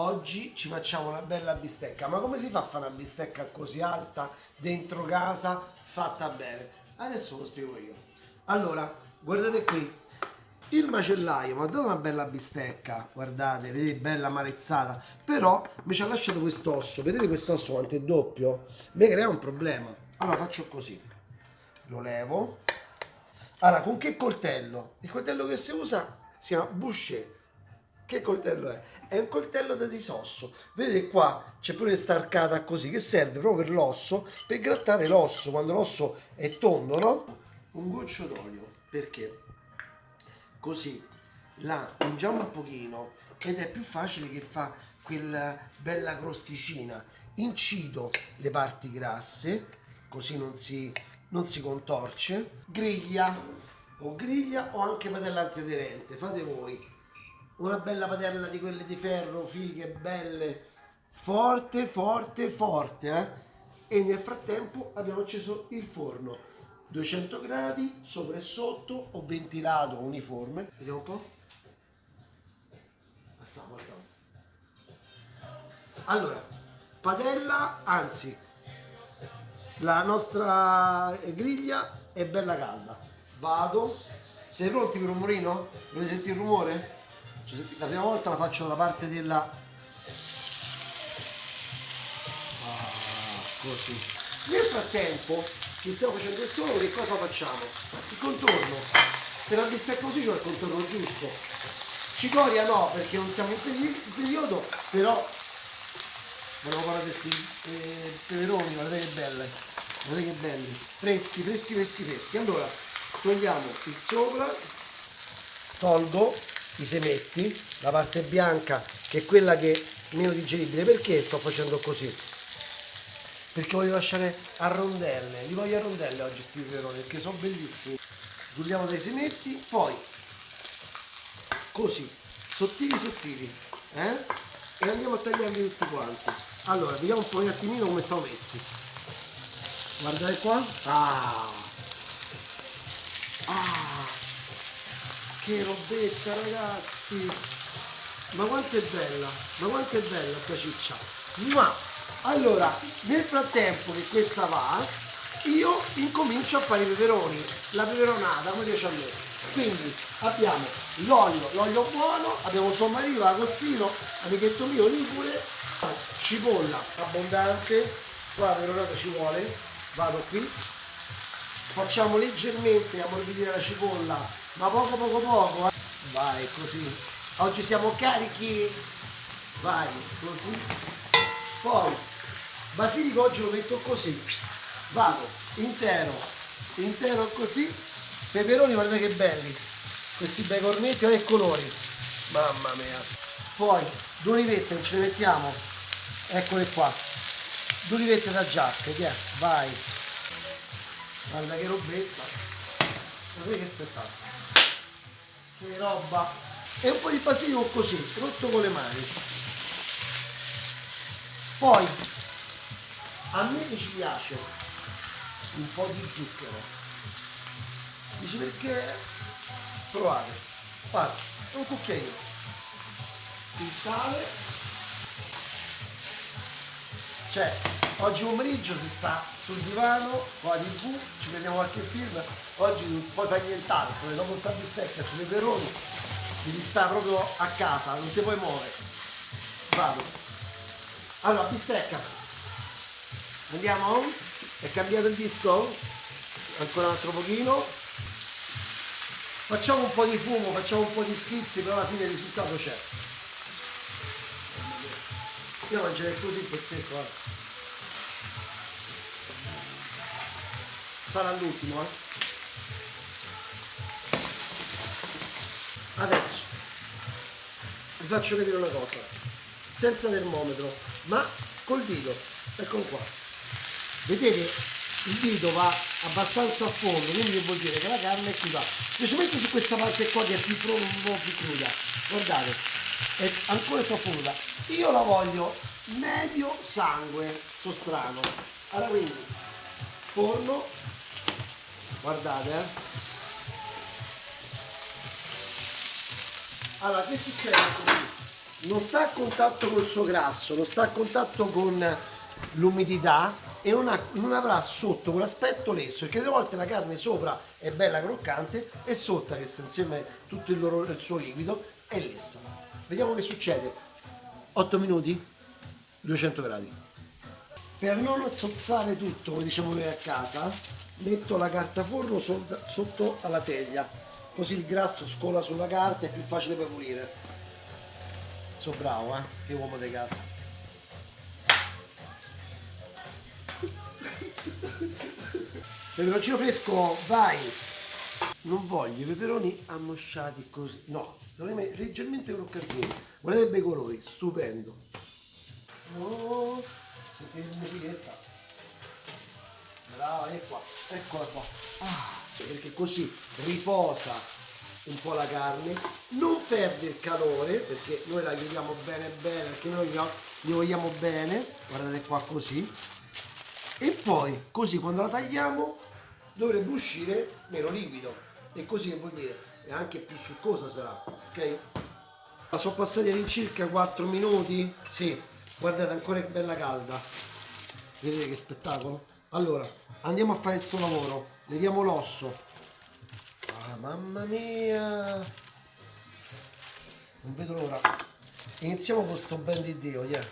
oggi ci facciamo una bella bistecca. Ma come si fa a fare una bistecca così alta dentro casa fatta bene? Adesso lo spiego io. Allora, guardate qui. Il macellaio mi ha dato una bella bistecca, guardate, vedete, bella amarezzata, però mi ci ha lasciato quest'osso, vedete quest'osso quanto è doppio? Mi crea un problema. Allora faccio così, lo levo. Allora, con che coltello? Il coltello che si usa si chiama boucher. Che coltello è? È un coltello da disosso. Vedete qua c'è pure starcata così, che serve proprio per l'osso, per grattare l'osso, quando l'osso è tondo, no? Un goccio d'olio, perché? Così la ungiamo un pochino ed è più facile che fa quella bella crosticina. Incido le parti grasse, così non si, non si contorce. Griglia o griglia o anche padella antiaderente, fate voi. Una bella padella di quelle di ferro, fighe, belle, forte, forte, forte, eh? E nel frattempo abbiamo acceso il forno. 200 gradi sopra e sotto ho ventilato uniforme. Vediamo un po' alziamo alziamo. Allora padella anzi la nostra griglia è bella calda. Vado. Siete pronti per un rumorino? volete sentire il rumore? La prima volta la faccio dalla parte della ah, così. Nel frattempo che stiamo facendo il suolo che cosa facciamo? il contorno. Per la bistecca così c'è il contorno giusto. Cicoria no perché non siamo in periodo però volevo parlare questi eh, peperoni guardate che belle guardate che belli. Freschi freschi freschi freschi. Allora togliamo il sopra tolgo i semetti la parte bianca che è quella che è meno digeribile. Perché sto facendo così? Perché voglio lasciare a rondelle. Li voglio a rondelle oggi questi peperoni perché sono bellissimi. Giuliamo dei semetti poi così sottili sottili eh? e andiamo a tagliarli tutti quanti. Allora vediamo un po' un attimino come sono messi. Guardate qua. Ah che robetta ragazzi. Ma quanto è bella ma quanto è bella questa ciccia. Ma allora nel frattempo che questa va io incomincio a fare i peperoni. La peperonata come piace a me. Quindi abbiamo l'olio l'olio buono abbiamo sommariva agostino amichetto mio ligure cipolla abbondante. Qua la peperonata ci vuole. Vado qui facciamo leggermente ammorbidire la cipolla ma poco poco poco eh. vai così. Oggi siamo carichi. Vai così. Poi basilico oggi lo metto così. Vado intero intero così. Peperoni guardate che belli. Questi bei cornetti e colori. Mamma mia. Poi due olivette ce le mettiamo. Eccole qua. Due olivette da giacca che vai guarda che robetta. Guarda che spettacolo? Che roba. E un po' di basilico così rotto con le mani. Poi a me ci piace un po' di zucchero. Dici perché provate? Fate un cucchiaino. Il sale. Cioè oggi pomeriggio si sta sul divano con la tv ci vediamo qualche film. Oggi non puoi fare nient'altro dopo sta bistecca sui peperoni devi stare proprio a casa non ti puoi muovere. Vado. Allora bistecca. Andiamo è cambiato il disco? Ancora un altro pochino. Facciamo un po' di fumo facciamo un po' di schizzi però alla fine il risultato c'è. Io mangerei così il pezzetto eh. Sarà l'ultimo eh. adesso. Vi faccio vedere una cosa senza termometro ma col dito. Eccolo qua. Vedete il dito va abbastanza a fondo quindi vuol dire che la carne è va specialmente su questa parte qua che è più, più cruda. Guardate è ancora troppo cruda. Io la voglio medio sangue so strano. Allora quindi forno guardate eh. Allora che succede non sta a contatto col suo grasso, non sta a contatto con l'umidità e non, ha, non avrà sotto quell'aspetto lesso perché delle volte la carne sopra è bella croccante e sotto che sta insieme tutto il, loro, il suo liquido è lessa. Vediamo che succede. 8 minuti 200 gradi. Per non zozzare tutto come diciamo noi a casa metto la carta forno sotto alla teglia così il grasso scola sulla carta e è più facile per pulire. Sono bravo eh che uomo di casa. Peperoncino fresco vai. Non voglio i peperoni ammosciati così. No leggermente croccantini guardate i colori stupendo. Oh, sentite musichetta brava è qua eccola qua ah, perché così riposa un po' la carne non perde il calore perché noi la chiudiamo bene bene perché noi gli vogliamo bene guardate qua così. E poi così quando la tagliamo dovrebbe uscire meno liquido. E così vuol dire è anche più succosa sarà ok? Sono passati all'incirca 4 minuti? Sì guardate ancora che bella calda. Vedete che spettacolo allora andiamo a fare questo lavoro. Leviamo l'osso. Ah, mamma mia. Non vedo l'ora. Iniziamo con sto ben di dio yeah.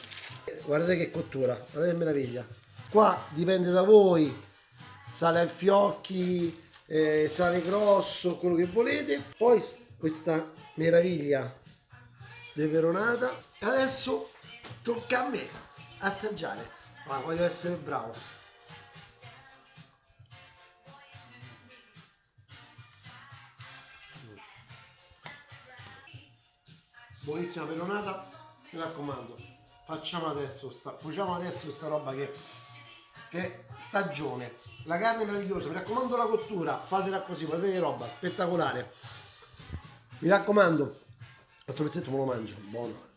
guardate che cottura guardate che meraviglia. Qua dipende da voi. Sale al fiocchi eh, sale grosso quello che volete. Poi questa meraviglia peperonata adesso tocca a me assaggiare. Ma voglio essere bravo buonissima peperonata mi raccomando facciamo adesso sta, cuociamo adesso questa roba che che stagione. La carne è meravigliosa mi raccomando la cottura fatela così guardate roba spettacolare. Mi raccomando l'altro pezzetto me lo mangio buono